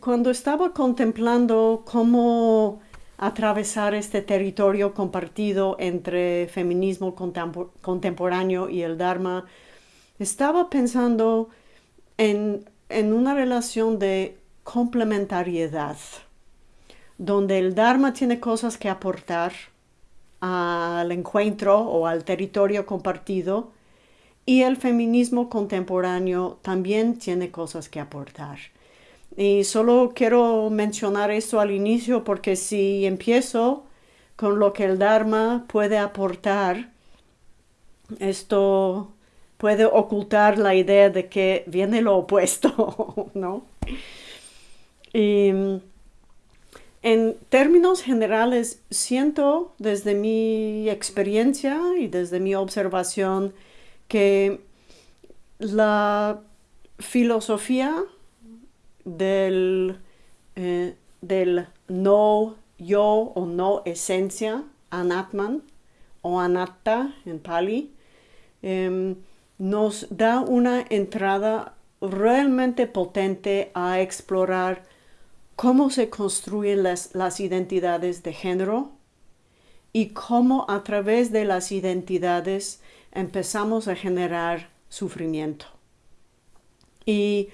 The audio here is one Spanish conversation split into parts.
Cuando estaba contemplando cómo atravesar este territorio compartido entre feminismo contemporáneo y el Dharma, estaba pensando en, una relación de complementariedad, donde el Dharma tiene cosas que aportar al encuentro o al territorio compartido y el feminismo contemporáneo también tiene cosas que aportar. Y solo quiero mencionar esto al inicio porque si empiezo con lo que el Dharma puede aportar, esto puede ocultar la idea de que viene lo opuesto, ¿no? Y en términos generales, siento desde mi experiencia y desde mi observación que la filosofía del, eh, del no yo o no esencia, anatman o anatta en pali, em, nos da una entrada realmente potente a explorar cómo se construyen las, las identidades de género y cómo a través de las identidades empezamos a generar sufrimiento. Y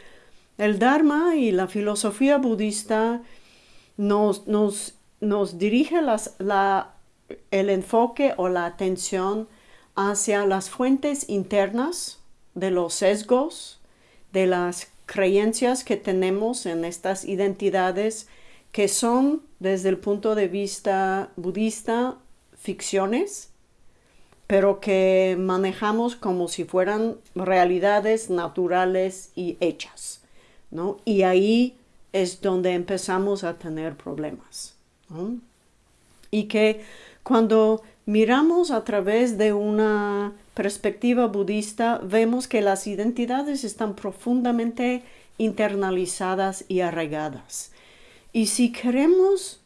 el Dharma y la filosofía budista nos, nos, nos dirige la, el enfoque o la atención hacia las fuentes internas de los sesgos, de las creencias que tenemos en estas identidades que son desde el punto de vista budista ficciones, pero que manejamos como si fueran realidades naturales y hechas. Y ahí es donde empezamos a tener problemas. Y que cuando miramos a través de una perspectiva budista, vemos que las identidades están profundamente internalizadas y arraigadas. Y si queremos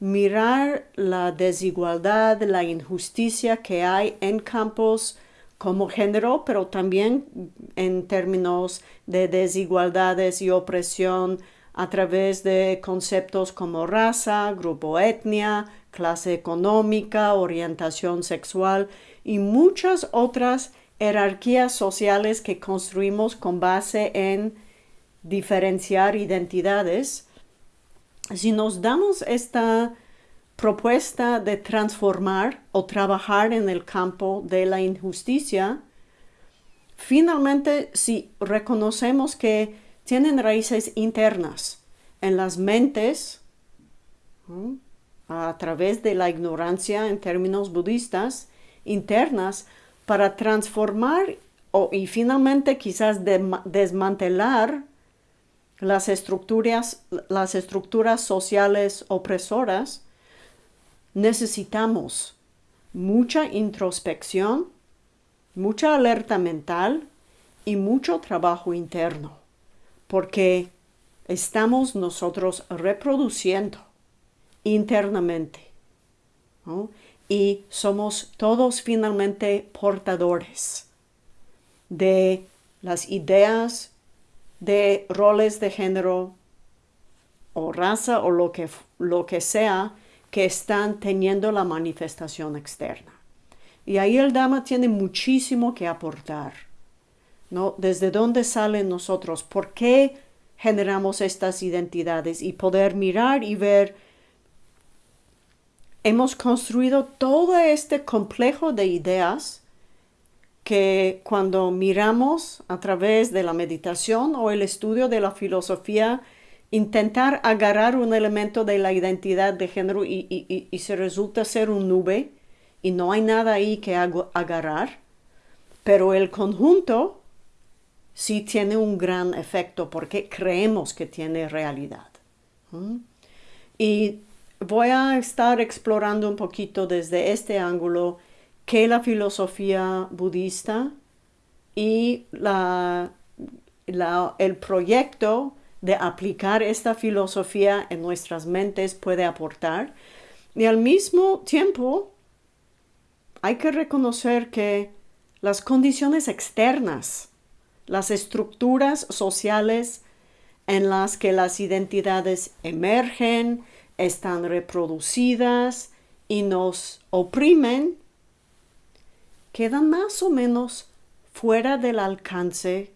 mirar la desigualdad, la injusticia que hay en campos como género, pero también en términos de desigualdades y opresión a través de conceptos como raza, grupo etnia, clase económica, orientación sexual y muchas otras jerarquías sociales que construimos con base en diferenciar identidades. Si nos damos esta propuesta de transformar o trabajar en el campo de la injusticia, finalmente si reconocemos que tienen raíces internas en las mentes, a través de la ignorancia en términos budistas, internas, para transformar o, y finalmente quizás desmantelar las estructuras, las estructuras sociales opresoras, necesitamos mucha introspección, mucha alerta mental y mucho trabajo interno, porque estamos nosotros reproduciendo internamente y somos todos finalmente portadores de las ideas de roles de género o raza o lo que, lo que sea que están teniendo la manifestación externa. Y ahí el Dhamma tiene muchísimo que aportar. ¿no? ¿Desde dónde salen nosotros? ¿Por qué generamos estas identidades? Y poder mirar y ver, hemos construido todo este complejo de ideas que cuando miramos a través de la meditación o el estudio de la filosofía intentar agarrar un elemento de la identidad de género y, se resulta ser un nube y no hay nada ahí que agarrar, pero el conjunto sí tiene un gran efecto porque creemos que tiene realidad. Y voy a estar explorando un poquito desde este ángulo que la filosofía budista y la, el proyecto de aplicar esta filosofía en nuestras mentes puede aportar. Y al mismo tiempo, hay que reconocer que las condiciones externas, las estructuras sociales en las que las identidades emergen, están reproducidas y nos oprimen, quedan más o menos fuera del alcance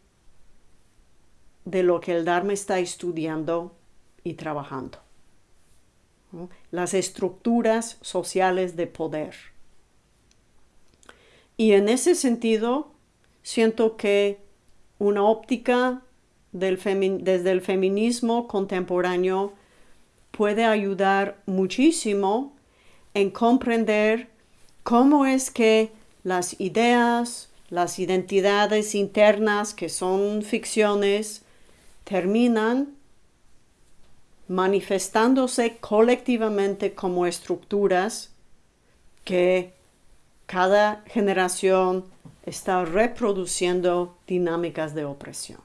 de lo que el Dharma está estudiando y trabajando. Las estructuras sociales de poder. Y en ese sentido, siento que una óptica desde el feminismo contemporáneo puede ayudar muchísimo en comprender cómo es que las ideas, las identidades internas que son ficciones, terminan manifestándose colectivamente como estructuras que cada generación está reproduciendo dinámicas de opresión.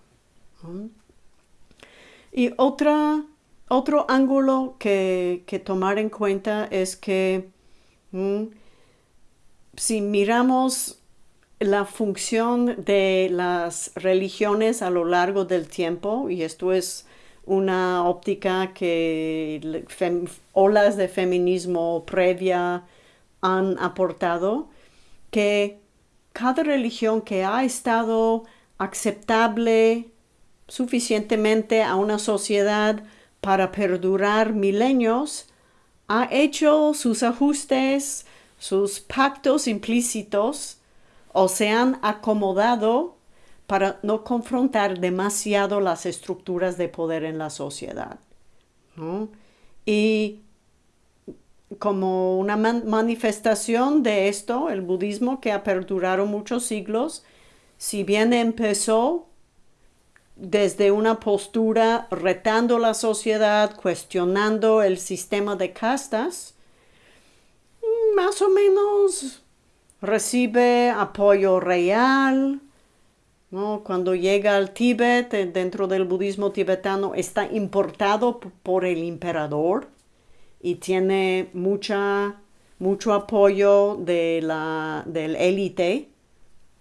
Y otra, otro ángulo que, tomar en cuenta es que si miramos la función de las religiones a lo largo del tiempo, y esto es una óptica que olas de feminismo previa han aportado, que cada religión que ha estado aceptable suficientemente a una sociedad para perdurar milenios, ha hecho sus ajustes, sus pactos implícitos o se han acomodado para no confrontar demasiado las estructuras de poder en la sociedad. Y como una manifestación de esto, el budismo que ha perdurado muchos siglos, si bien empezó desde una postura retando la sociedad, cuestionando el sistema de castas, más o menos recibe apoyo real. Cuando llega al Tíbet, eh, dentro del budismo tibetano, está importado por el emperador y tiene mucha, mucho apoyo de la, del élite.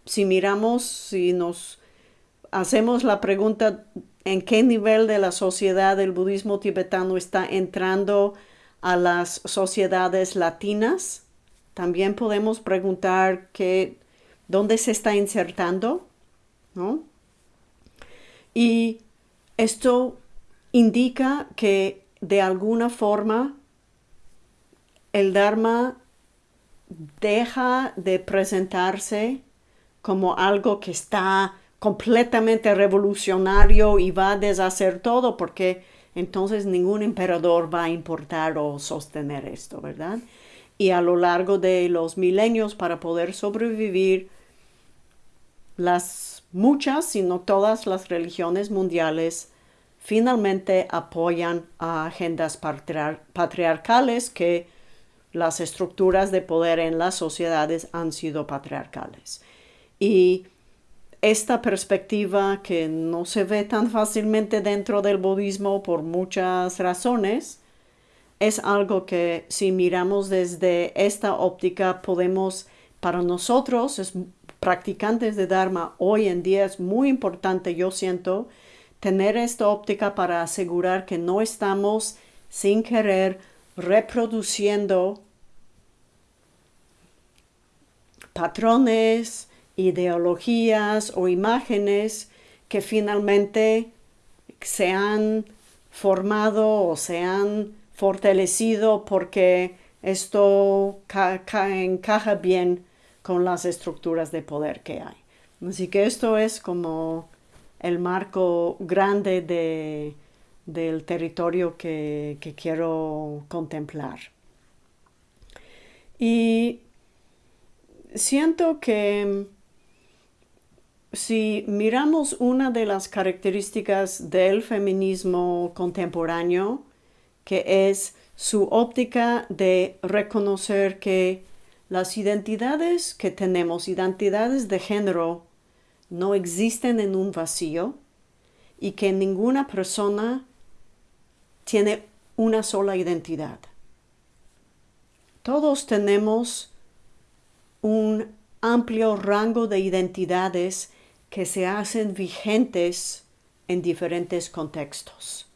Si miramos, si nos hacemos la pregunta en qué nivel de la sociedad el budismo tibetano está entrando a las sociedades latinas, también podemos preguntar dónde se está insertando, ¿no? Y esto indica que de alguna forma el Dharma deja de presentarse como algo que está completamente revolucionario y va a deshacer todo porque entonces ningún emperador va a importar o sostener esto, ¿verdad? Y a lo largo de los milenios para poder sobrevivir, las muchas, si no todas las religiones mundiales finalmente apoyan a agendas patriarcales que las estructuras de poder en las sociedades han sido patriarcales. Y esta perspectiva que no se ve tan fácilmente dentro del budismo por muchas razones, es algo que si miramos desde esta óptica podemos, para nosotros, es, practicantes de Dharma, hoy en día es muy importante, yo siento, tener esta óptica para asegurar que no estamos sin querer reproduciendo patrones, ideologías o imágenes que finalmente se han formado o se han fortalecido porque esto encaja bien con las estructuras de poder que hay. Así que esto es como el marco grande de, del territorio que, que quiero contemplar. Y siento que si miramos una de las características del feminismo contemporáneo, que es su óptica de reconocer que las identidades que tenemos, identidades de género, no existen en un vacío y que ninguna persona tiene una sola identidad. Todos tenemos un amplio rango de identidades que se hacen vigentes en diferentes contextos.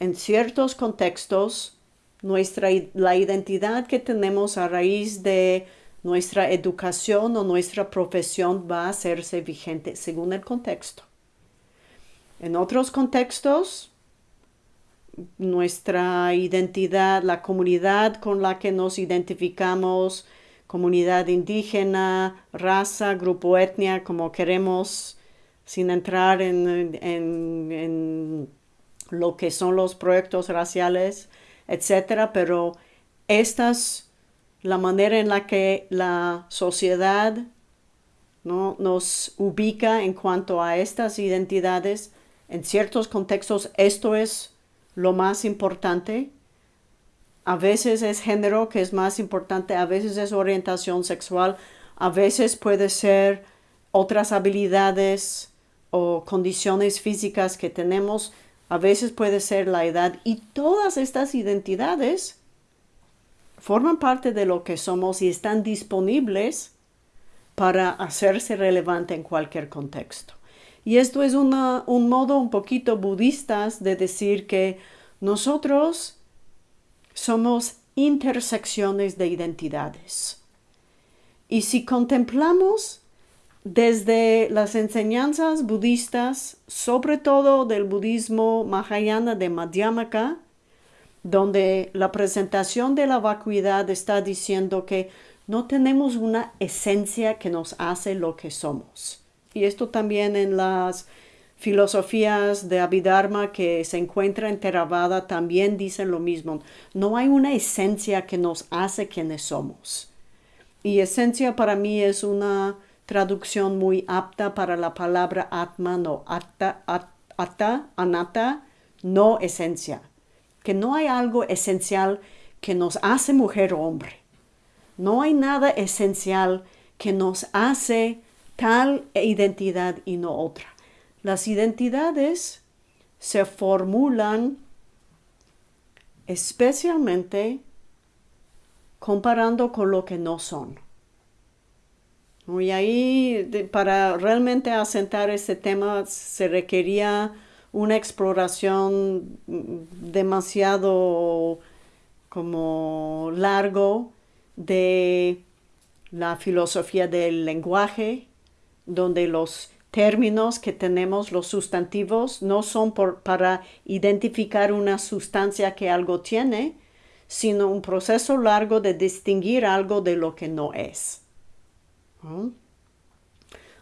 En ciertos contextos, nuestra, la identidad que tenemos a raíz de nuestra educación o nuestra profesión va a hacerse vigente según el contexto. En otros contextos, nuestra identidad, la comunidad con la que nos identificamos, comunidad indígena, raza, grupo etnia, como queremos, sin entrar en, en lo que son los proyectos raciales, etcétera, pero estas la manera en la que la sociedad ¿no? nos ubica en cuanto a estas identidades. En ciertos contextos esto es lo más importante. A veces es género que es más importante, a veces es orientación sexual, a veces puede ser otras habilidades o condiciones físicas que tenemos, a veces puede ser la edad y todas estas identidades forman parte de lo que somos y están disponibles para hacerse relevante en cualquier contexto. Y esto es un modo un poquito budista de decir que nosotros somos intersecciones de identidades. Y si contemplamos desde las enseñanzas budistas, sobre todo del budismo Mahayana de Madhyamaka, donde la presentación de la vacuidad está diciendo que no tenemos una esencia que nos hace lo que somos. Y esto también en las filosofías de Abhidharma que se encuentra en Theravada también dicen lo mismo. No hay una esencia que nos hace quienes somos. Y esencia para mí es una traducción muy apta para la palabra atman o atta, atta, anatta, no esencia que no hay algo esencial que nos hace mujer o hombre. No hay nada esencial que nos hace tal identidad y no otra. Las identidades se formulan especialmente comparando con lo que no son. Y ahí, para realmente asentar ese tema, se requería una exploración demasiado como largo de la filosofía del lenguaje, donde los términos que tenemos, los sustantivos, no son para identificar una sustancia que algo tiene, sino un proceso largo de distinguir algo de lo que no es.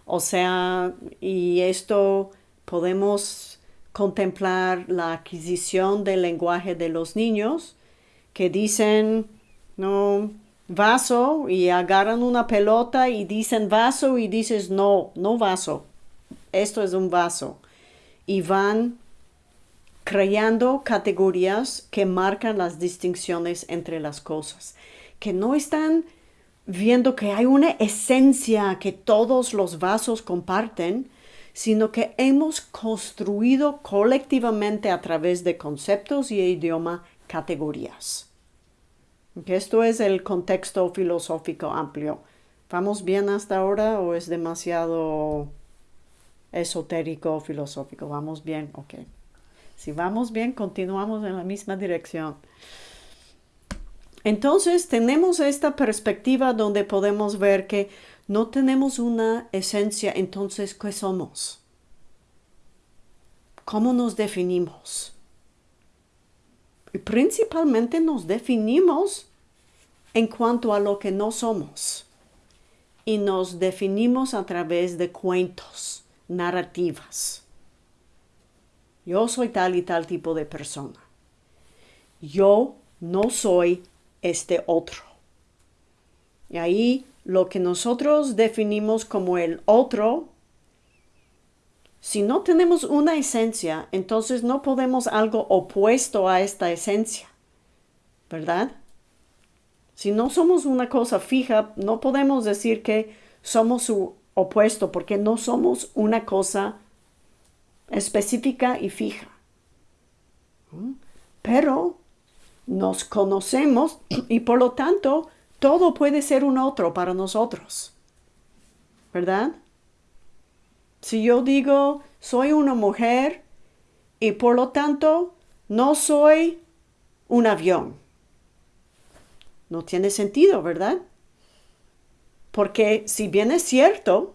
O sea, y esto podemos contemplar la adquisición del lenguaje de los niños que dicen, no, vaso y agarran una pelota y dicen vaso y dices, no, no vaso, esto es un vaso. Y van creando categorías que marcan las distinciones entre las cosas, que no están viendo que hay una esencia que todos los vasos comparten, sino que hemos construido colectivamente a través de conceptos y idioma categorías. Esto es el contexto filosófico amplio. ¿Vamos bien hasta ahora o es demasiado esotérico filosófico? ¿Vamos bien? Ok. Si vamos bien, continuamos en la misma dirección. Entonces tenemos esta perspectiva donde podemos ver que no tenemos una esencia, entonces, ¿qué somos? ¿Cómo nos definimos? Y principalmente nos definimos en cuanto a lo que no somos. Y nos definimos a través de cuentos, narrativas. Yo soy tal y tal tipo de persona. Yo no soy este otro. Y ahí lo que nosotros definimos como el otro, si no tenemos una esencia, entonces no podemos algo opuesto a esta esencia, ¿verdad? Si no somos una cosa fija, no podemos decir que somos su opuesto, porque no somos una cosa específica y fija. Pero nos conocemos y por lo tanto todo puede ser un otro para nosotros. ¿Verdad? Si yo digo, soy una mujer y por lo tanto no soy un avión. No tiene sentido, ¿verdad? Porque si bien es cierto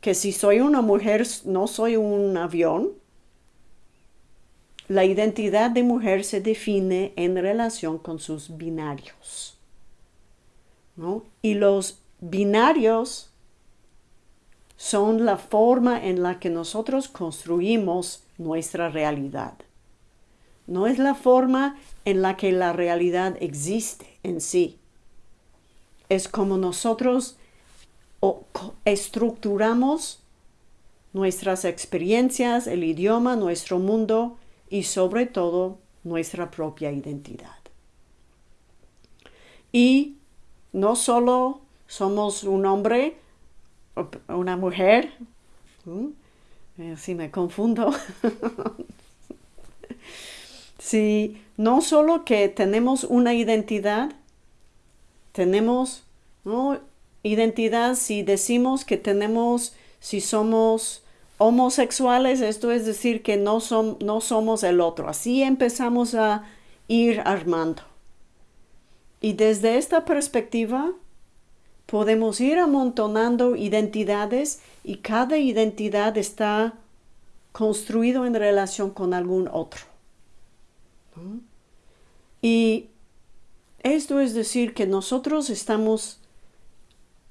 que si soy una mujer no soy un avión, la identidad de mujer se define en relación con sus binarios. Y los binarios son la forma en la que nosotros construimos nuestra realidad. No es la forma en la que la realidad existe en sí. Es como nosotros estructuramos nuestras experiencias, el idioma, nuestro mundo y sobre todo nuestra propia identidad. Y no solo somos un hombre, una mujer, eh, si me confundo, si no solo que tenemos una identidad, tenemos identidad si decimos que tenemos, si somos homosexuales, esto es decir que no, son, no somos el otro. Así empezamos a ir armando. Y desde esta perspectiva podemos ir amontonando identidades y cada identidad está construido en relación con algún otro. Y esto es decir que nosotros estamos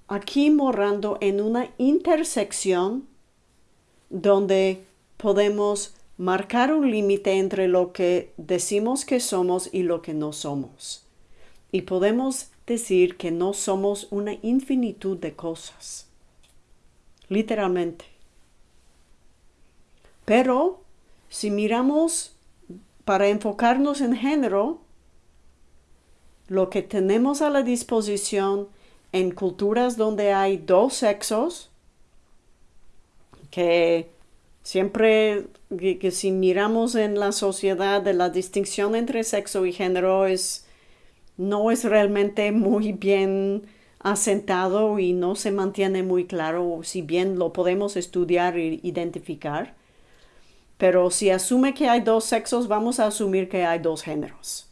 aquí morando en una intersección donde podemos marcar un límite entre lo que decimos que somos y lo que no somos. Y podemos decir que no somos una infinitud de cosas, literalmente. Pero si miramos para enfocarnos en género, lo que tenemos a la disposición en culturas donde hay dos sexos, que siempre que, si miramos en la sociedad de la distinción entre sexo y género es no es realmente muy bien asentado y no se mantiene muy claro, si bien lo podemos estudiar e identificar. Pero si asume que hay dos sexos, vamos a asumir que hay dos géneros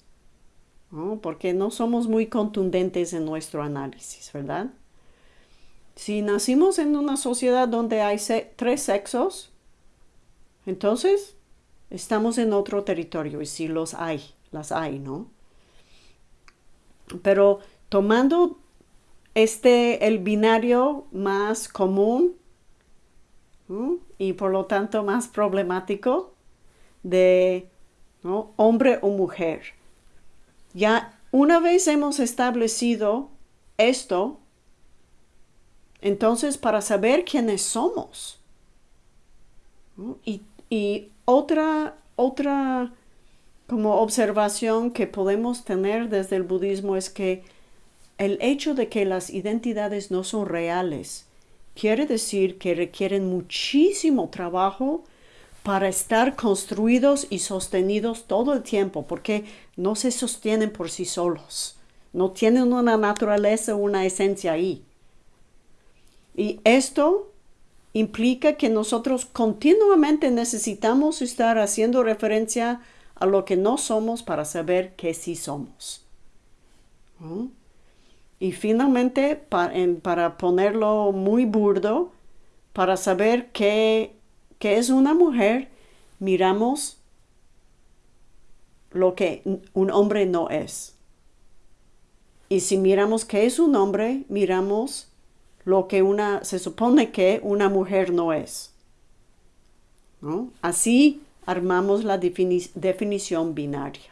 porque no somos muy contundentes en nuestro análisis, ¿verdad? Si nacimos en una sociedad donde hay tres sexos, entonces estamos en otro territorio y sí los hay, las hay, ¿no? Pero tomando este, el binario más común y por lo tanto más problemático de hombre o mujer. Ya una vez hemos establecido esto, entonces para saber quiénes somos. Y, y, otra, otra como observación que podemos tener desde el budismo es que el hecho de que las identidades no son reales quiere decir que requieren muchísimo trabajo para estar construidos y sostenidos todo el tiempo, porque no se sostienen por sí solos, no tienen una naturaleza, una esencia ahí. Y esto implica que nosotros continuamente necesitamos estar haciendo referencia a lo que no somos para saber que sí somos. Y finalmente, para ponerlo muy burdo, para saber qué que es una mujer, miramos lo que un hombre no es. Y si miramos que es un hombre, miramos lo que una, se supone que una mujer no es. Así armamos la definición binaria.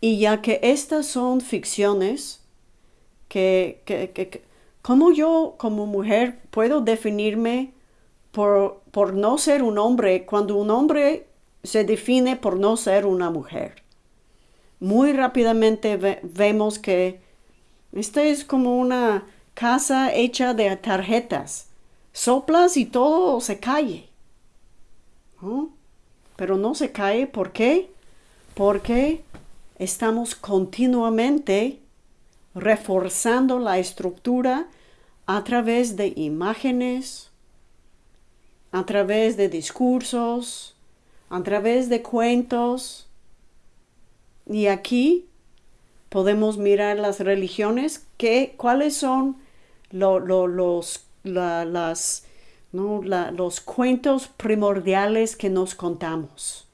Y ya que estas son ficciones, que, que, ¿cómo yo como mujer puedo definirme por, no ser un hombre cuando un hombre se define por no ser una mujer. Muy rápidamente vemos que esta es como una casa hecha de tarjetas. Soplas y todo se cae. Pero no se cae, ¿por qué? Porque estamos continuamente reforzando la estructura a través de imágenes, a través de discursos, a través de cuentos. Y aquí podemos mirar las religiones, que, cuáles son los, las, los cuentos primordiales que nos contamos.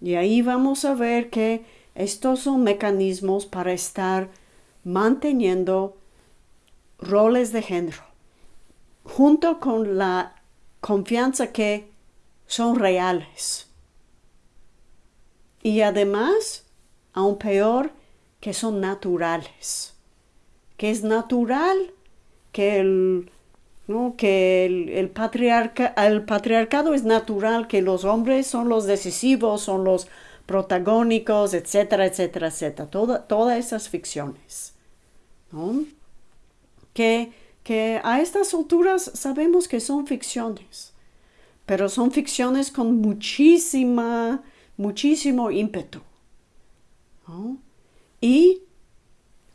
Y ahí vamos a ver que estos son mecanismos para estar manteniendo roles de género, junto con la confianza que son reales. Y además, aún peor, que son naturales. Que es natural que el, que el, patriarca, el patriarcado es natural, que los hombres son los decisivos, son los protagónicos, etcétera, etcétera, etcétera. todas esas ficciones. Que, que a estas alturas sabemos que son ficciones, pero son ficciones con muchísima, muchísimo ímpetu. Y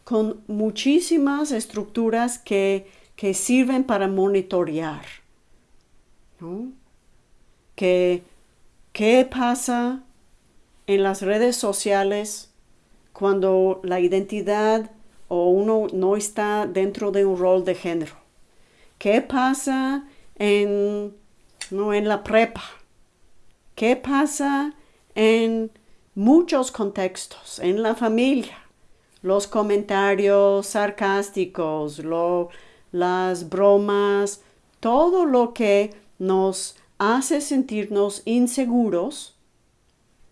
con muchísimas estructuras que, que sirven para monitorear. Que, ¿Qué pasa en las redes sociales cuando la identidad o uno no está dentro de un rol de género. ¿Qué pasa en, no, en la prepa? ¿Qué pasa en muchos contextos, en la familia? Los comentarios sarcásticos, las bromas, todo lo que nos hace sentirnos inseguros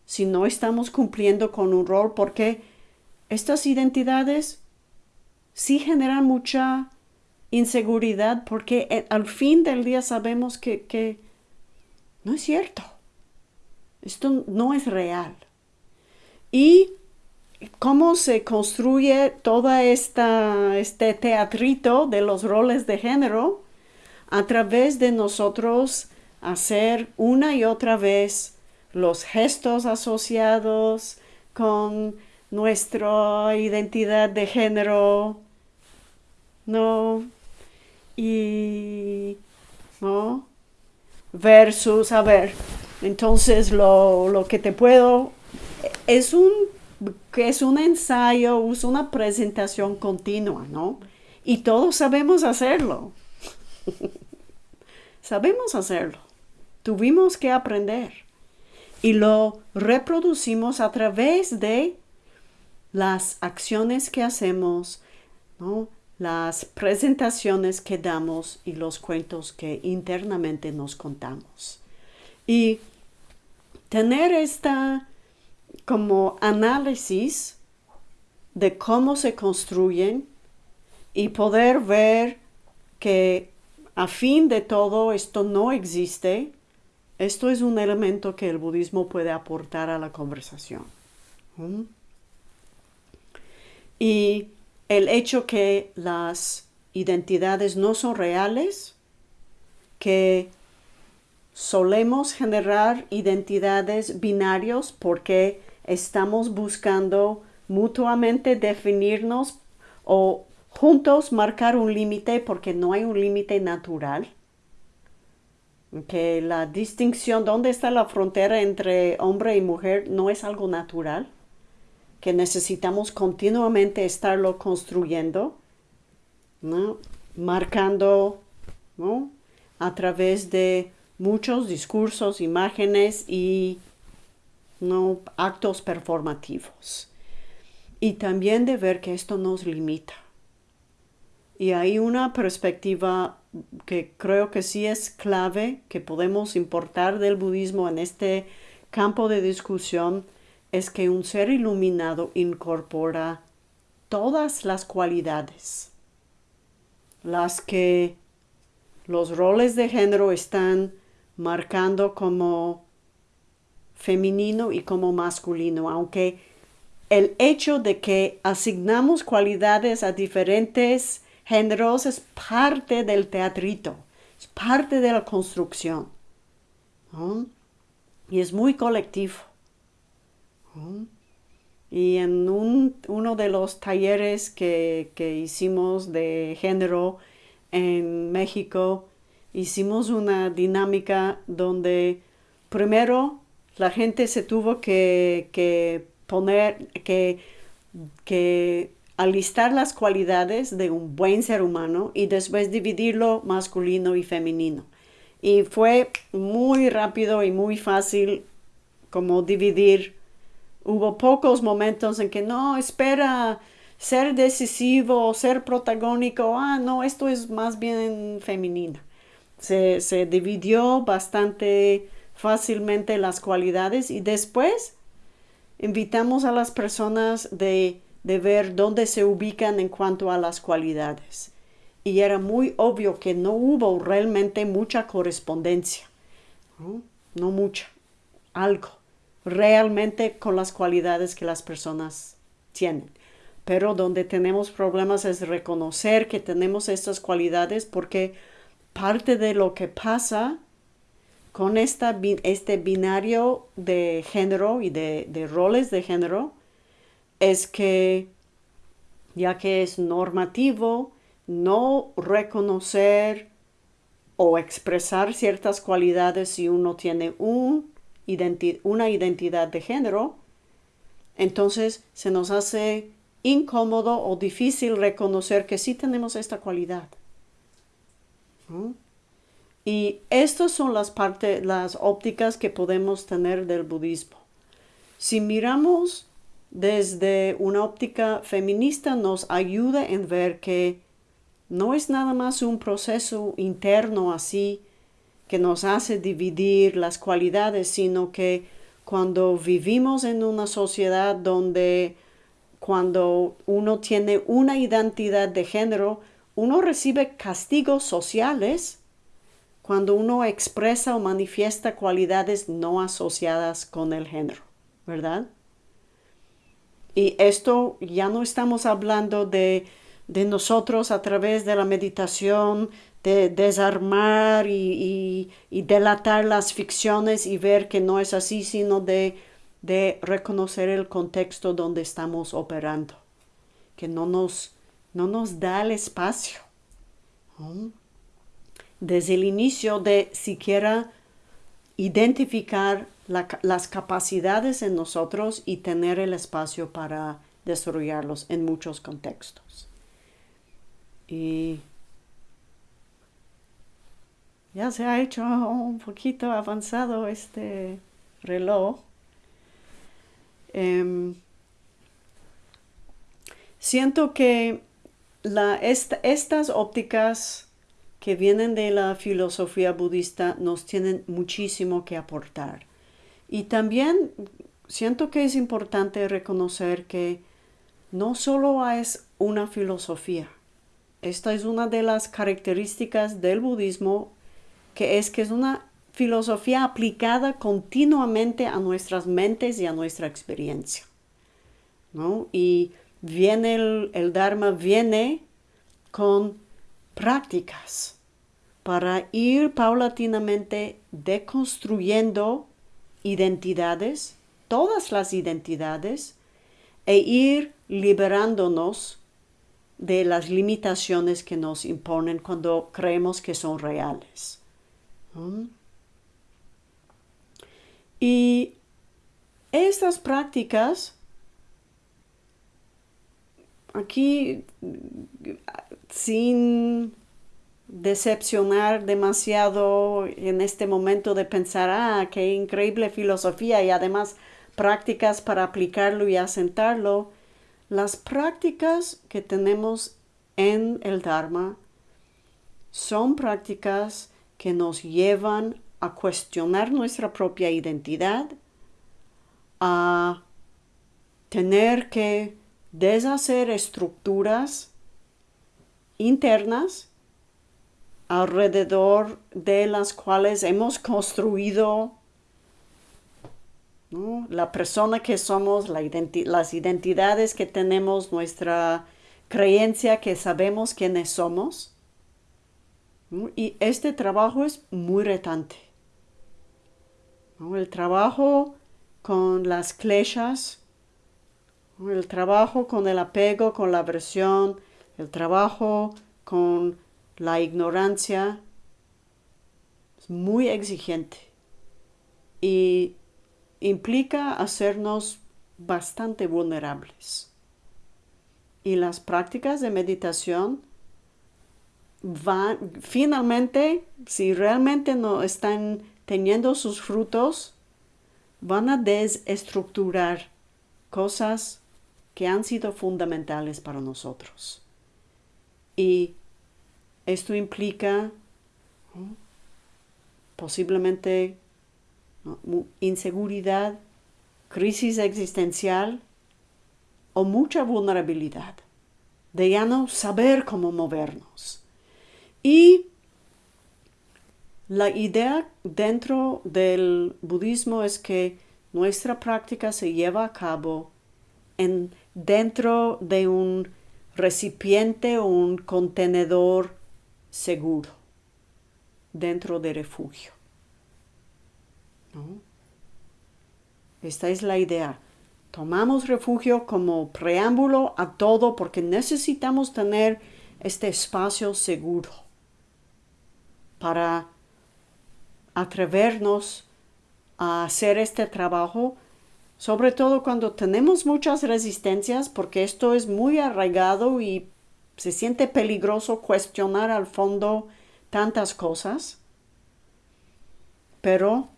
si no estamos cumpliendo con un rol, porque estas identidades sí generan mucha inseguridad, porque eh, al fin del día sabemos que, que no es cierto. Esto no es real. Y cómo se construye toda esta este teatrito de los roles de género a través de nosotros hacer una y otra vez los gestos asociados con nuestra identidad de género, ¿no? Y, ¿no? Versus, a ver, entonces lo, lo que te puedo, es un, es un ensayo, es una presentación continua, ¿no? Y todos sabemos hacerlo. sabemos hacerlo. Tuvimos que aprender y lo reproducimos a través de las acciones que hacemos, las presentaciones que damos y los cuentos que internamente nos contamos. Y tener esta como análisis de cómo se construyen y poder ver que a fin de todo esto no existe, esto es un elemento que el budismo puede aportar a la conversación. Y el hecho que las identidades no son reales, que solemos generar identidades binarios porque estamos buscando mutuamente definirnos o juntos marcar un límite porque no hay un límite natural. Que la distinción, dónde está la frontera entre hombre y mujer, no es algo natural, que necesitamos continuamente estarlo construyendo, marcando a través de muchos discursos, imágenes y ¿no? actos performativos. Y también de ver que esto nos limita. Y hay una perspectiva que creo que sí es clave que podemos importar del budismo en este campo de discusión es que un ser iluminado incorpora todas las cualidades, las que los roles de género están marcando como femenino y como masculino, aunque el hecho de que asignamos cualidades a diferentes géneros es parte del teatrito, es parte de la construcción. Y es muy colectivo. Y en uno de los talleres que, hicimos de género en México, hicimos una dinámica donde primero la gente se tuvo que, poner, que, que alistar las cualidades de un buen ser humano y después dividirlo masculino y femenino. Y fue muy rápido y muy fácil como dividir. Hubo pocos momentos en que no, espera ser decisivo, ser protagónico, ah, no, esto es más bien femenino. Se, se dividió bastante fácilmente las cualidades y después invitamos a las personas de, de ver dónde se ubican en cuanto a las cualidades. Y era muy obvio que no hubo realmente mucha correspondencia, no, no mucha, algo, realmente con las cualidades que las personas tienen. Pero donde tenemos problemas es reconocer que tenemos estas cualidades porque parte de lo que pasa con esta, este binario de género y de, roles de género es que ya que es normativo no reconocer o expresar ciertas cualidades si uno tiene un una identidad de género, entonces se nos hace incómodo o difícil reconocer que sí tenemos esta cualidad. Y estas son las partes, las ópticas que podemos tener del budismo. Si miramos desde una óptica feminista nos ayuda en ver que no es nada más un proceso interno así que nos hace dividir las cualidades, sino que cuando vivimos en una sociedad donde cuando uno tiene una identidad de género, uno recibe castigos sociales cuando uno expresa o manifiesta cualidades no asociadas con el género, ¿verdad? Y esto ya no estamos hablando de, nosotros a través de la meditación, de desarmar y, delatar las ficciones y ver que no es así, sino de, reconocer el contexto donde estamos operando, que no nos, no nos da el espacio desde el inicio de siquiera identificar las capacidades en nosotros y tener el espacio para desarrollarlos en muchos contextos. Y ya se ha hecho un poquito avanzado este reloj. Em, siento que estas ópticas que vienen de la filosofía budista nos tienen muchísimo que aportar. Y también siento que es importante reconocer que no solo es una filosofía. Esta es una de las características del budismo, que es que es una filosofía aplicada continuamente a nuestras mentes y a nuestra experiencia. Y viene el, el Dharma, viene con prácticas para ir paulatinamente deconstruyendo identidades, todas las identidades, e ir liberándonos de las limitaciones que nos imponen cuando creemos que son reales. Y estas prácticas, aquí sin decepcionar demasiado en este momento de pensar, ah, qué increíble filosofía y además prácticas para aplicarlo y asentarlo, las prácticas que tenemos en el Dharma son prácticas que nos llevan a cuestionar nuestra propia identidad, a tener que deshacer estructuras internas alrededor de las cuales hemos construido la persona que somos, las identidades que tenemos, nuestra creencia que sabemos quiénes somos. Y este trabajo es muy retante. El trabajo con las kleshas, el trabajo con el apego, con la aversión, el trabajo con la ignorancia es muy exigente y implica hacernos bastante vulnerables. Y las prácticas de meditación van, finalmente, si realmente no están teniendo sus frutos, van a desestructurar cosas que han sido fundamentales para nosotros. Y esto implica posiblemente inseguridad, crisis existencial o mucha vulnerabilidad, de ya no saber cómo movernos. Y la idea dentro del budismo es que nuestra práctica se lleva a cabo en, dentro de un recipiente o un contenedor seguro, dentro de refugio. Esta es la idea. Tomamos refugio como preámbulo a todo porque necesitamos tener este espacio seguro para atrevernos a hacer este trabajo, sobre todo cuando tenemos muchas resistencias, porque esto es muy arraigado y se siente peligroso cuestionar al fondo tantas cosas, pero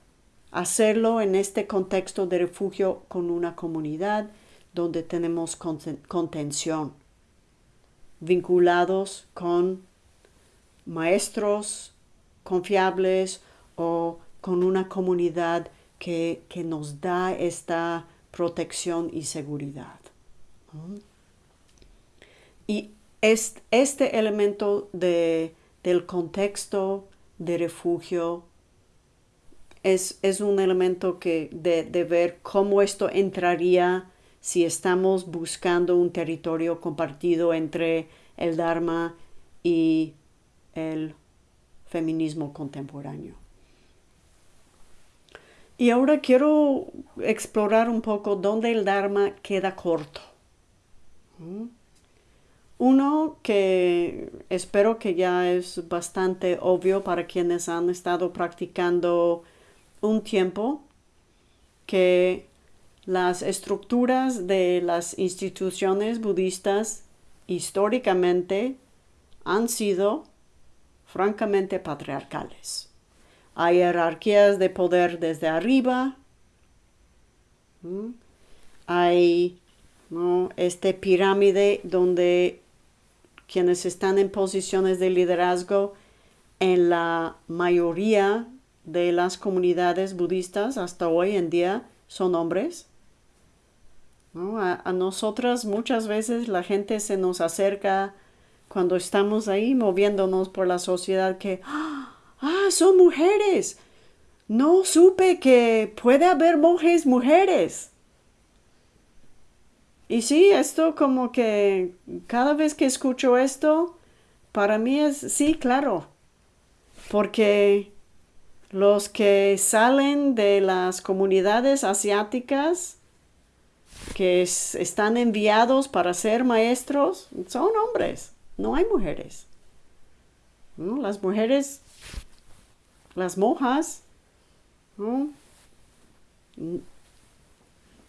hacerlo en este contexto de refugio con una comunidad donde tenemos contención, vinculados con maestros confiables o con una comunidad que, nos da esta protección y seguridad. Y este elemento de, del contexto de refugio es, un elemento que de, de, ver cómo esto entraría si estamos buscando un territorio compartido entre el Dharma y el feminismo contemporáneo. Y ahora quiero explorar un poco dónde el Dharma queda corto. ¿Mm? Uno que espero que ya es bastante obvio para quienes han estado practicando un tiempo, que las estructuras de las instituciones budistas históricamente han sido francamente patriarcales. Hay jerarquías de poder desde arriba, hay este pirámide donde quienes están en posiciones de liderazgo en la mayoría de las comunidades budistas hasta hoy en día son hombres. A, a, nosotras muchas veces la gente se nos acerca cuando estamos ahí moviéndonos por la sociedad que, ah, son mujeres. No supe que puede haber monjes mujeres. Y sí, esto como que cada vez que escucho esto, para mí es, sí, claro, porque los que salen de las comunidades asiáticas que están enviados para ser maestros son hombres no hay mujeres. Las mujeres, las monjas,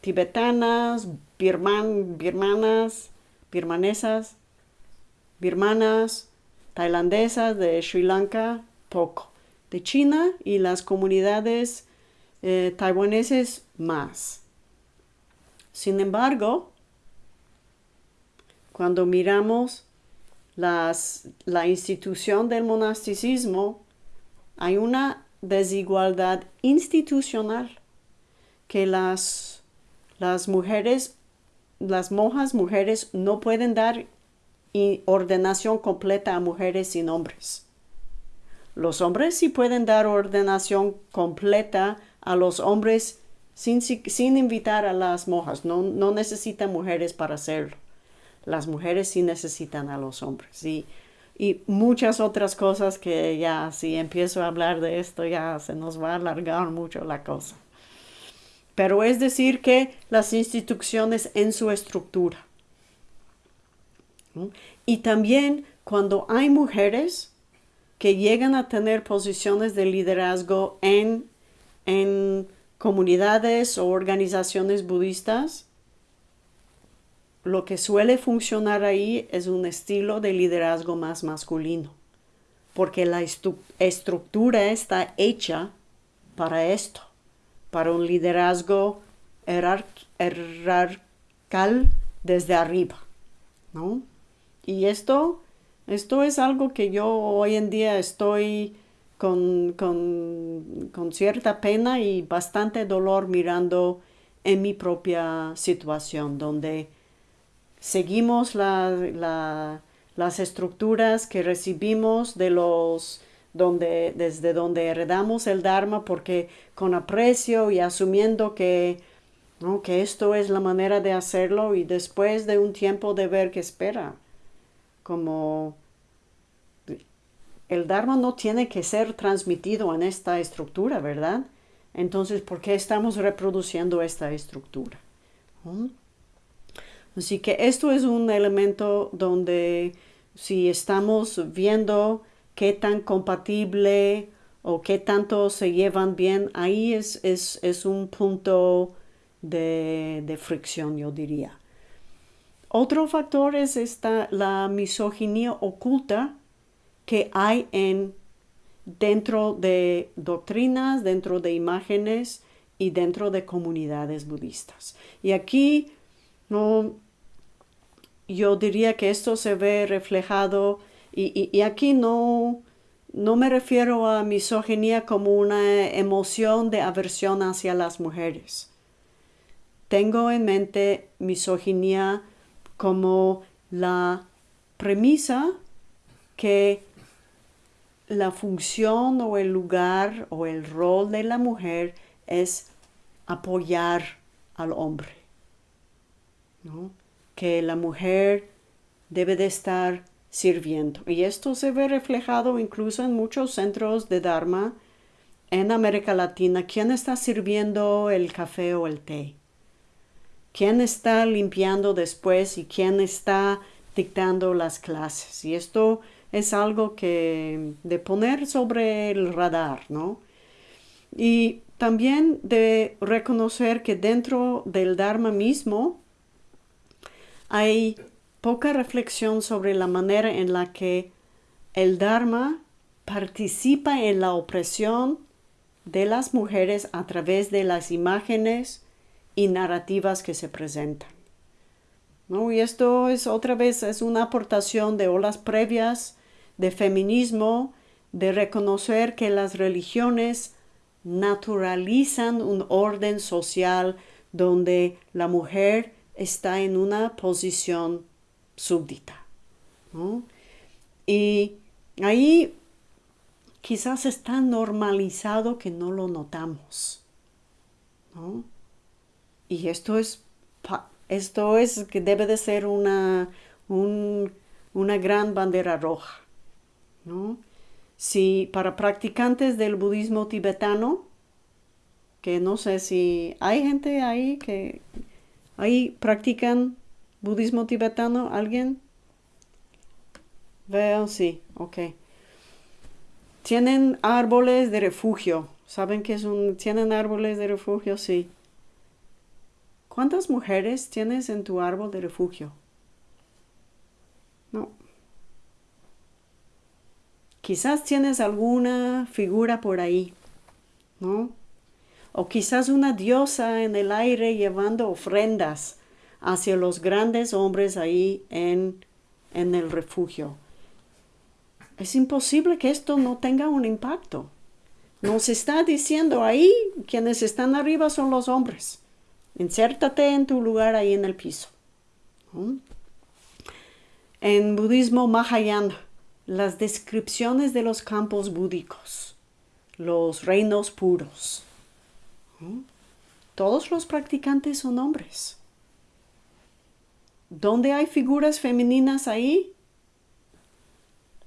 tibetanas, birman, birmanas, birmanesas, birmanas, tailandesas de Sri Lanka, poco. De China y las comunidades eh, taiwaneses más. Sin embargo, cuando miramos la institución del monasticismo, hay una desigualdad institucional que las, las mujeres, las monjas mujeres no pueden dar ordenación completa a mujeres sin hombres. Los hombres sí pueden dar ordenación completa a los hombres sin, sin invitar a las monjas, no, no necesitan mujeres para hacerlo las mujeres sí necesitan a los hombres y, y muchas otras cosas que ya si empiezo a hablar de esto ya se nos va a alargar mucho la cosa. Pero es decir que las instituciones en su estructura. Y también cuando hay mujeres, que llegan a tener posiciones de liderazgo en, en comunidades o organizaciones budistas, lo que suele funcionar ahí es un estilo de liderazgo más masculino, porque la estructura está hecha para esto, para un liderazgo jerarcal desde arriba, ¿no? Y esto, esto es algo que yo hoy en día estoy con, con, cierta pena y bastante dolor mirando en mi propia situación, donde seguimos las estructuras que recibimos de los donde, desde donde heredamos el Dharma, porque con aprecio y asumiendo que, que esto es la manera de hacerlo y después de un tiempo de ver que espera, como el Dharma no tiene que ser transmitido en esta estructura, ¿verdad? Entonces, ¿por qué estamos reproduciendo esta estructura? ¿Mm? Así que esto es un elemento donde si estamos viendo qué tan compatible o qué tanto se llevan bien, ahí es, es, un punto de, de, fricción, yo diría. Otro factor es esta, la misoginia oculta que hay en dentro de doctrinas, dentro de imágenes y dentro de comunidades budistas. Y aquí no, yo diría que esto se ve reflejado y, aquí no, no me refiero a misoginia como una emoción de aversión hacia las mujeres. Tengo en mente misoginia como la premisa que la función o el lugar o el rol de la mujer es apoyar al hombre. Que la mujer debe de estar sirviendo. Y esto se ve reflejado incluso en muchos centros de Dharma en América Latina. ¿Quién está sirviendo el café o el té? ¿Quién está limpiando después y quién está dictando las clases? Y esto es algo que de poner sobre el radar, ¿no? Y también de reconocer que dentro del Dharma mismo hay poca reflexión sobre la manera en la que el Dharma participa en la opresión de las mujeres a través de las imágenes y narrativas que se presentan. ¿No? Y esto es otra vez es una aportación de olas previas de feminismo, de reconocer que las religiones naturalizan un orden social donde la mujer está en una posición súbdita. Y ahí quizás está normalizado que no lo notamos. Y esto es, esto es que debe de ser una, una gran bandera roja. Si para practicantes del budismo tibetano, que no sé si hay gente ahí que ahí practican budismo tibetano, ¿alguien? Veo, sí, ok. Tienen árboles de refugio. ¿Saben qué es un... ¿Tienen árboles de refugio? Sí. ¿Cuántas mujeres tienes en tu árbol de refugio? No. Quizás tienes alguna figura por ahí, ¿no? O quizás una diosa en el aire llevando ofrendas hacia los grandes hombres ahí en, en el refugio. Es imposible que esto no tenga un impacto. Nos está diciendo ahí, quienes están arriba son los hombres. Insértate en tu lugar ahí en el piso. En budismo Mahayana, las descripciones de los campos búdicos, los reinos puros. Todos los practicantes son hombres. ¿Dónde hay figuras femeninas ahí?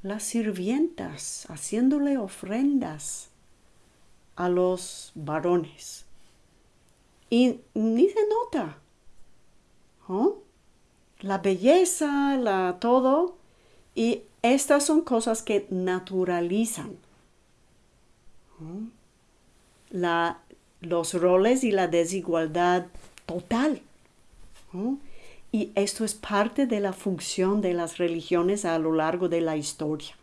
Las sirvientas haciéndole ofrendas a los varones. Y ni se nota. La belleza, la todo. Y estas son cosas que naturalizan la, los roles y la desigualdad total. Y esto es parte de la función de las religiones a lo largo de la historia.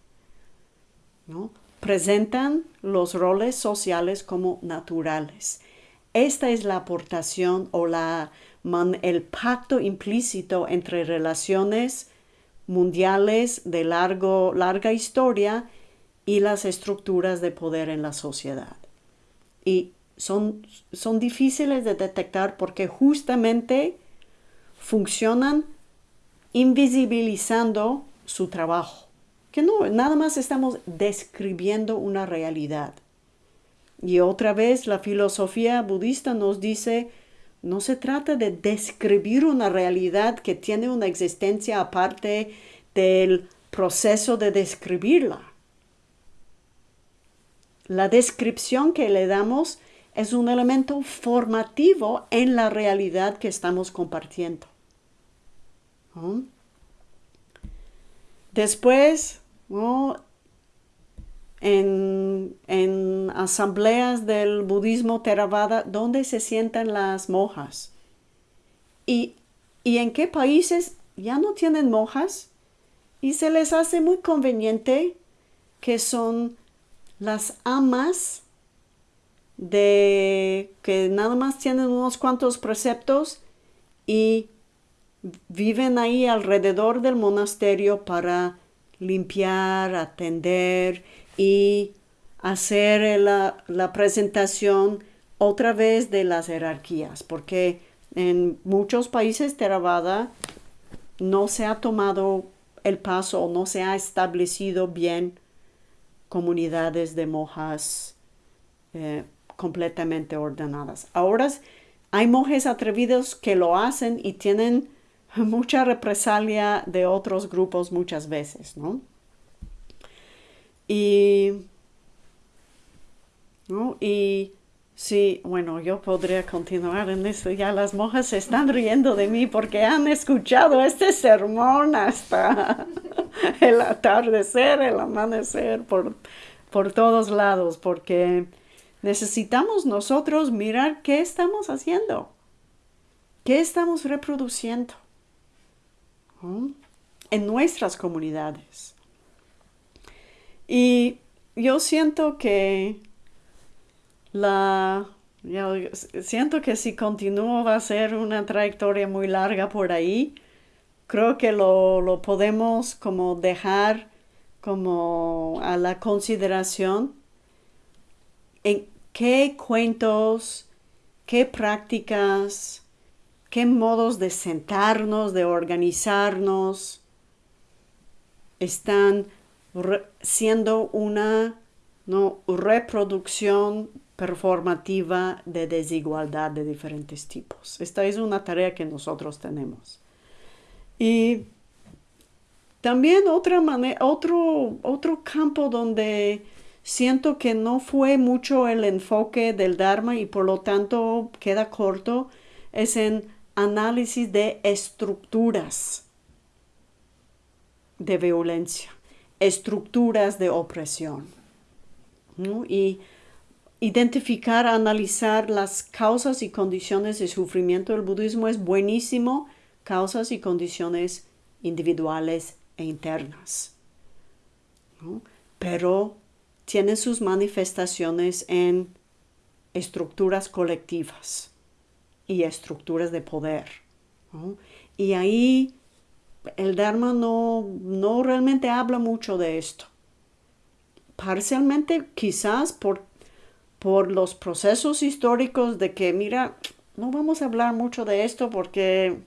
¿no? Presentan los roles sociales como naturales. Esta es la aportación o la, el pacto implícito entre relaciones mundiales de largo, larga historia y las estructuras de poder en la sociedad. Y son, son difíciles de detectar porque justamente funcionan invisibilizando su trabajo, que no, nada más estamos describiendo una realidad. Y otra vez la filosofía budista nos dice, no se trata de describir una realidad que tiene una existencia aparte del proceso de describirla. La descripción que le damos es un elemento formativo en la realidad que estamos compartiendo. Después, en, asambleas del budismo Theravada, ¿dónde se sientan las monjas? ¿Y, ¿Y en qué países ya no tienen monjas? Y se les hace muy conveniente que son las amas de que nada más tienen unos cuantos preceptos y viven ahí alrededor del monasterio para limpiar, atender y hacer la, la, presentación otra vez de las jerarquías, porque en muchos países Theravada no se ha tomado el paso no se ha establecido bien comunidades de monjas eh, completamente ordenadas. Ahora hay monjes atrevidos que lo hacen y tienen mucha represalia de otros grupos muchas veces, ¿no? Y, ¿no? y sí, bueno, yo podría continuar en esto. Ya las monjas se están riendo de mí porque han escuchado este sermón hasta el atardecer, el amanecer, por, por todos lados, porque necesitamos nosotros mirar qué estamos haciendo, qué estamos reproduciendo en nuestras comunidades. Y yo siento que la siento que si continúo va a ser una trayectoria muy larga por ahí. Creo que lo, lo podemos como dejar como a la consideración en qué cuentos, qué prácticas, qué modos de sentarnos, de organizarnos, están siendo una ¿no? reproducción performativa de desigualdad de diferentes tipos. Esta es una tarea que nosotros tenemos. Y también otra otro, otro campo donde siento que no fue mucho el enfoque del Dharma y por lo tanto queda corto es en análisis de estructuras de violencia, estructuras de opresión. Y identificar, analizar las causas y condiciones de sufrimiento del budismo es buenísimo, causas y condiciones individuales e internas. Pero tiene sus manifestaciones en estructuras colectivas y estructuras de poder. Y ahí el Dharma no, no realmente habla mucho de esto. Parcialmente quizás por, por los procesos históricos de que, mira, no vamos a hablar mucho de esto porque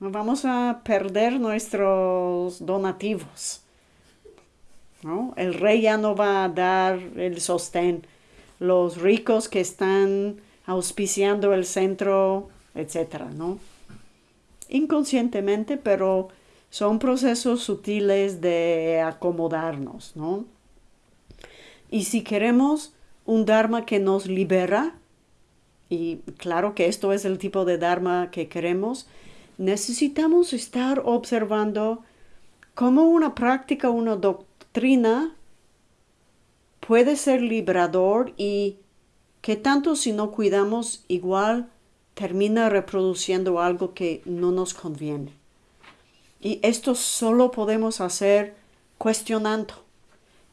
vamos a perder nuestros donativos. El rey ya no va a dar el sostén. Los ricos que están auspiciando el centro, etcétera, ¿no? Inconscientemente, pero son procesos sutiles de acomodarnos, ¿no? Y si queremos un Dharma que nos libera, y claro que esto es el tipo de Dharma que queremos, necesitamos estar observando cómo una práctica, una doctrina puede ser liberador y que tanto si no cuidamos igual termina reproduciendo algo que no nos conviene. Y esto solo podemos hacer cuestionando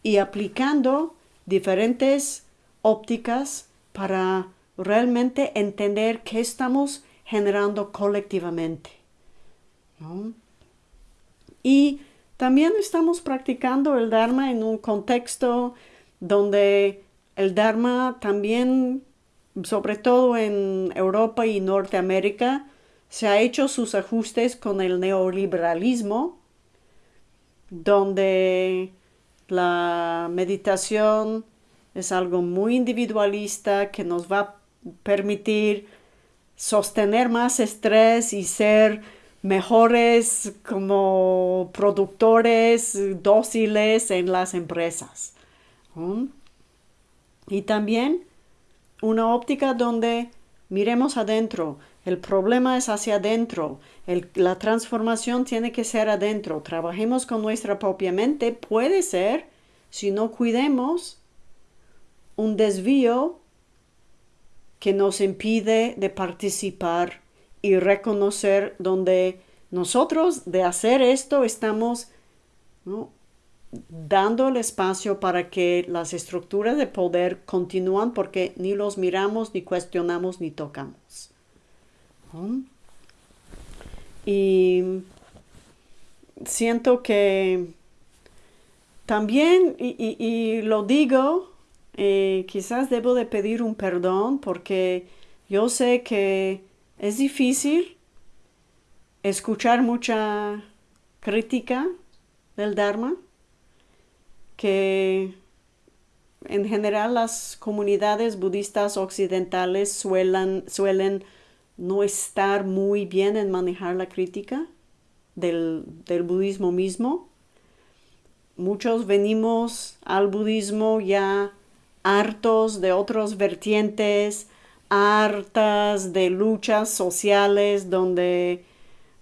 y aplicando diferentes ópticas para realmente entender qué estamos generando colectivamente. Y también estamos practicando el Dharma en un contexto donde el Dharma también, sobre todo en Europa y Norteamérica, se ha hecho sus ajustes con el neoliberalismo, donde la meditación es algo muy individualista que nos va a permitir sostener más estrés y ser mejores como productores dóciles en las empresas. Y también una óptica donde miremos adentro. El problema es hacia adentro. la transformación tiene que ser adentro. Trabajemos con nuestra propia mente. Puede ser, si no cuidemos, un desvío que nos impide de participar y reconocer donde nosotros de hacer esto estamos dando el espacio para que las estructuras de poder continúan porque ni los miramos, ni cuestionamos, ni tocamos. Y siento que también, y lo digo eh, quizás debo de pedir un perdón porque yo sé que es difícil escuchar mucha crítica del Dharma, que en general las comunidades budistas occidentales suelen, suelen no estar muy bien en manejar la crítica del, del budismo mismo. Muchos venimos al budismo ya hartos de otros vertientes, hartas de luchas sociales donde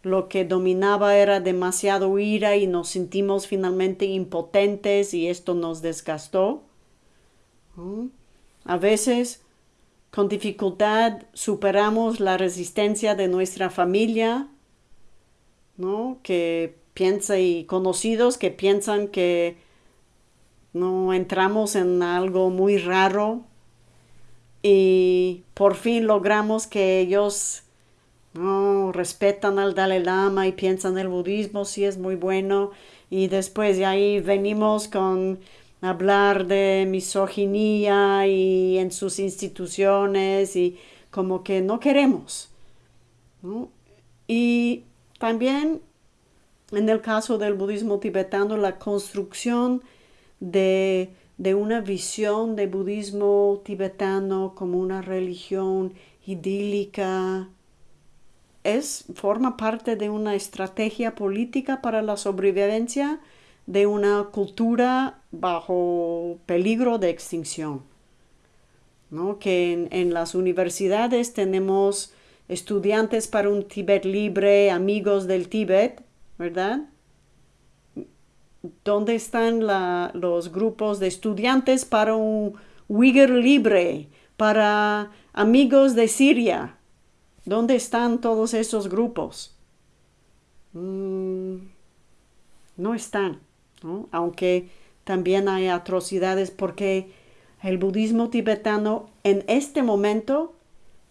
lo que dominaba era demasiado ira y nos sentimos finalmente impotentes y esto nos desgastó. A veces con dificultad superamos la resistencia de nuestra familia, ¿no? que piensa y conocidos que piensan que no entramos en algo muy raro y por fin logramos que ellos no respetan al Dalai Lama y piensan el budismo sí es muy bueno y después de ahí venimos con hablar de misoginia y en sus instituciones y como que no queremos. Y también en el caso del budismo tibetano la construcción de, una visión de budismo tibetano como una religión idílica, es, forma parte de una estrategia política para la sobrevivencia de una cultura bajo peligro de extinción. ¿no? Que en, en, las universidades tenemos estudiantes para un Tíbet libre, amigos del Tíbet, ¿verdad? ¿Dónde están los grupos de estudiantes para un Uyghur libre, para amigos de Siria? ¿Dónde están todos esos grupos? Mm, no están, aunque también hay atrocidades porque el budismo tibetano en este momento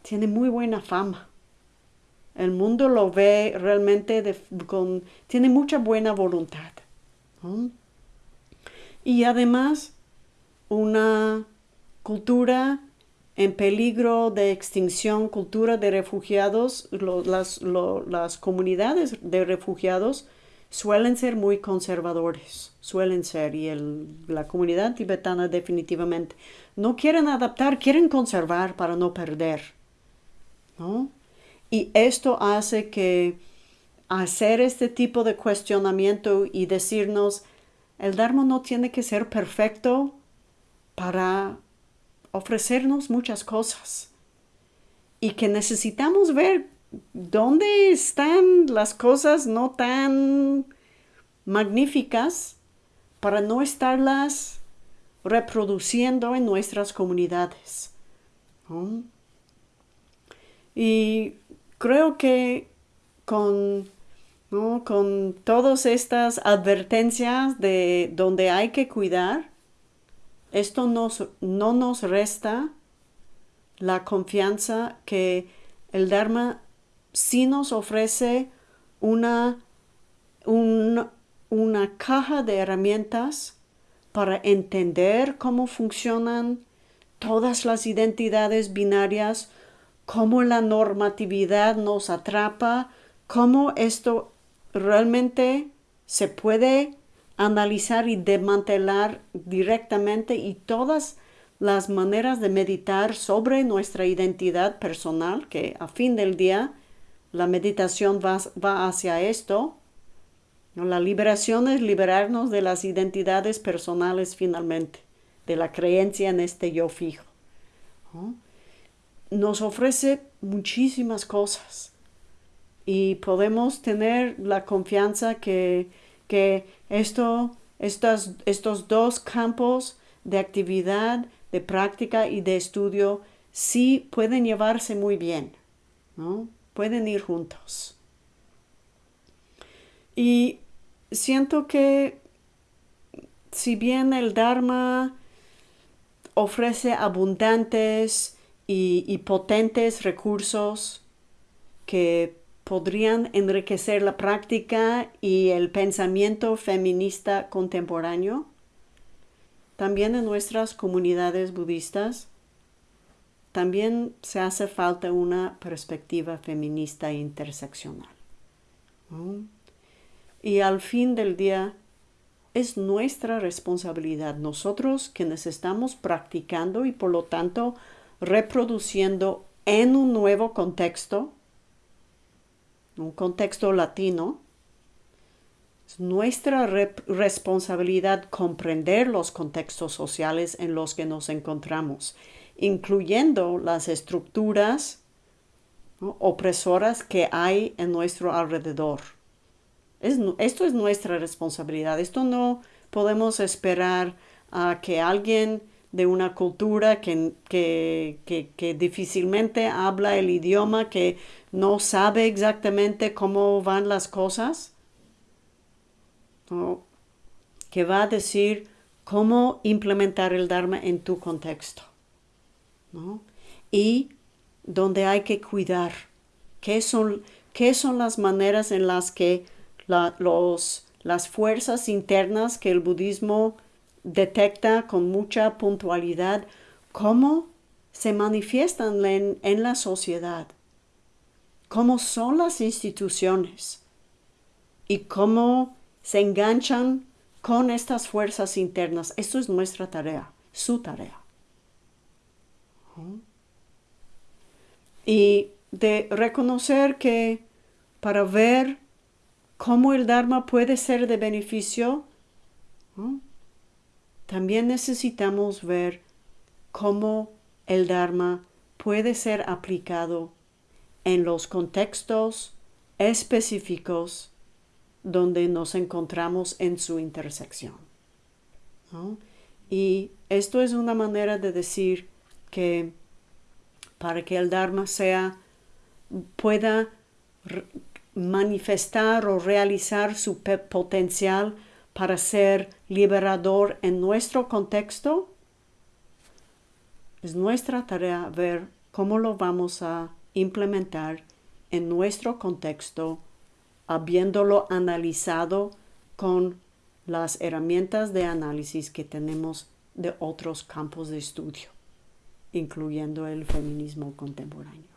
tiene muy buena fama. El mundo lo ve realmente con, tiene mucha buena voluntad. Y además, una cultura en peligro de extinción, cultura de refugiados, las, comunidades de refugiados suelen ser muy conservadores, suelen ser, y la comunidad tibetana definitivamente no quieren adaptar, quieren conservar para no perder. Y esto hace que hacer este tipo de cuestionamiento y decirnos, el Dharma no tiene que ser perfecto para ofrecernos muchas cosas y que necesitamos ver dónde están las cosas no tan magníficas para no estarlas reproduciendo en nuestras comunidades. Y creo que con, con todas estas advertencias de donde hay que cuidar, esto no nos resta la confianza que el Dharma sí nos ofrece una, una caja de herramientas para entender cómo funcionan todas las identidades binarias, cómo la normatividad nos atrapa, cómo esto realmente se puede analizar y desmantelar directamente y todas las maneras de meditar sobre nuestra identidad personal, que a fin del día la meditación va, va hacia esto. La liberación es liberarnos de las identidades personales finalmente, de la creencia en este yo fijo. Nos ofrece muchísimas cosas y podemos tener la confianza que, que esto, estos, dos campos de actividad, de práctica y de estudio sí pueden llevarse muy bien, ¿no? Pueden ir juntos. Y siento que si bien el Dharma ofrece abundantes y, y potentes recursos que podrían enriquecer la práctica y el pensamiento feminista contemporáneo. También en nuestras comunidades budistas, también se hace falta una perspectiva feminista interseccional. Y al fin del día, es nuestra responsabilidad, nosotros quienes estamos practicando y por lo tanto reproduciendo en un nuevo contexto, un contexto latino, es nuestra responsabilidad comprender los contextos sociales en los que nos encontramos, incluyendo las estructuras opresoras que hay en nuestro alrededor. esto es nuestra responsabilidad. Esto no podemos esperar a que alguien de una cultura que, que, difícilmente habla el idioma, que no sabe exactamente cómo van las cosas, que va a decir cómo implementar el Dharma en tu contexto. Y donde hay que cuidar, qué son, qué son las maneras en las que los, las fuerzas internas que el budismo detecta con mucha puntualidad cómo se manifiestan en, la sociedad, cómo son las instituciones y cómo se enganchan con estas fuerzas internas. Esto es nuestra tarea, su tarea. Y de reconocer que para ver cómo el Dharma puede ser de beneficio, también necesitamos ver cómo el Dharma puede ser aplicado en los contextos específicos donde nos encontramos en su intersección. Y esto es una manera de decir que para que el Dharma sea, pueda manifestar o realizar su potencial para ser liberador en nuestro contexto, es nuestra tarea ver cómo lo vamos a implementar en nuestro contexto, habiéndolo analizado con las herramientas de análisis que tenemos de otros campos de estudio, incluyendo el feminismo contemporáneo.